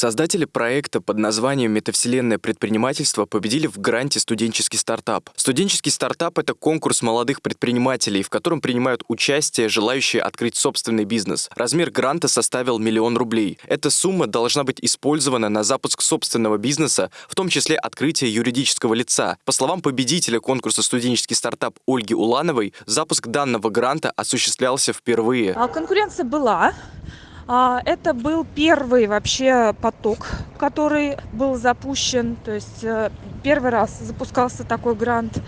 Создатели проекта под названием «Метавселенное предпринимательство» победили в гранте «Студенческий стартап». Студенческий стартап — это конкурс молодых предпринимателей, в котором принимают участие желающие открыть собственный бизнес. Размер гранта составил миллион рублей. Эта сумма должна быть использована на запуск собственного бизнеса, в том числе открытие юридического лица. По словам победителя конкурса «Студенческий стартап» Ольги Улановой, запуск данного гранта осуществлялся впервые. А конкуренция была. А, это был первый вообще поток, который был запущен. То есть э, первый раз запускался такой грант.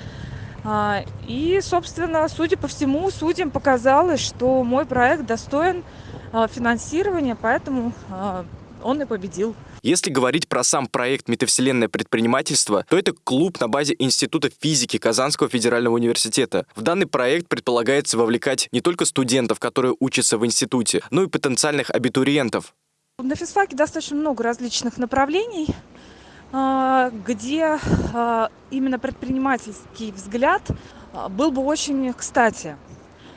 А, и, собственно, судя по всему, судьям показалось, что мой проект достоин а, финансирования, поэтому он и победил. Если говорить про сам проект «Метавселенное предпринимательство», то это клуб на базе Института физики Казанского федерального университета. В данный проект предполагается вовлекать не только студентов, которые учатся в институте, но и потенциальных абитуриентов. На физфаке достаточно много различных направлений, а, где а, именно предпринимательский взгляд а, был бы очень кстати.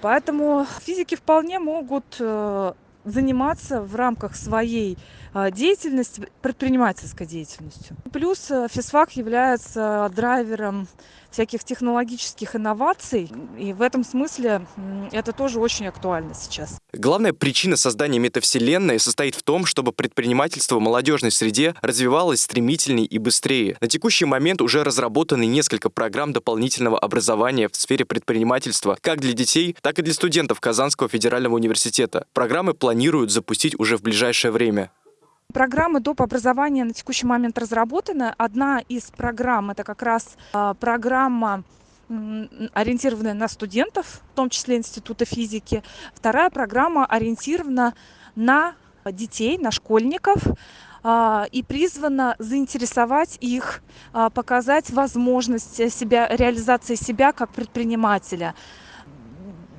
Поэтому физики вполне могут э, заниматься в рамках своей а, деятельности, предпринимательской деятельностью. Плюс э, физфак является драйвером всяких технологических инноваций, и в этом смысле это тоже очень актуально сейчас. Главная причина создания метавселенной состоит в том, чтобы предпринимательство в молодежной среде развивалось стремительнее и быстрее. На текущий момент уже разработаны несколько программ дополнительного образования в сфере предпринимательства как для детей, так и для студентов Казанского федерального университета. Программы планируют запустить уже в ближайшее время. Программы доп. образования на текущий момент разработаны. Одна из программ – это как раз а, программа ориентированная на студентов, в том числе Института физики. Вторая программа ориентирована на детей, на школьников а, и призвана заинтересовать их, а, показать возможность себя, реализации себя как предпринимателя.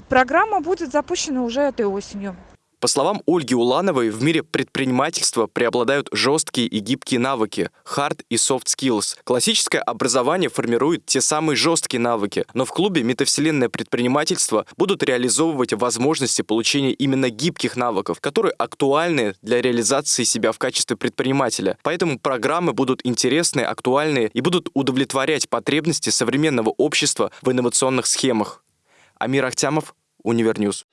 Программа будет запущена уже этой осенью. По словам Ольги Улановой, в мире предпринимательства преобладают жесткие и гибкие навыки, hard и soft skills. Классическое образование формирует те самые жесткие навыки, но в клубе «Метавселенное предпринимательство» будут реализовывать возможности получения именно гибких навыков, которые актуальны для реализации себя в качестве предпринимателя. Поэтому программы будут интересные, актуальные и будут удовлетворять потребности современного общества в инновационных схемах. Амир Ахтямов, Универньюз.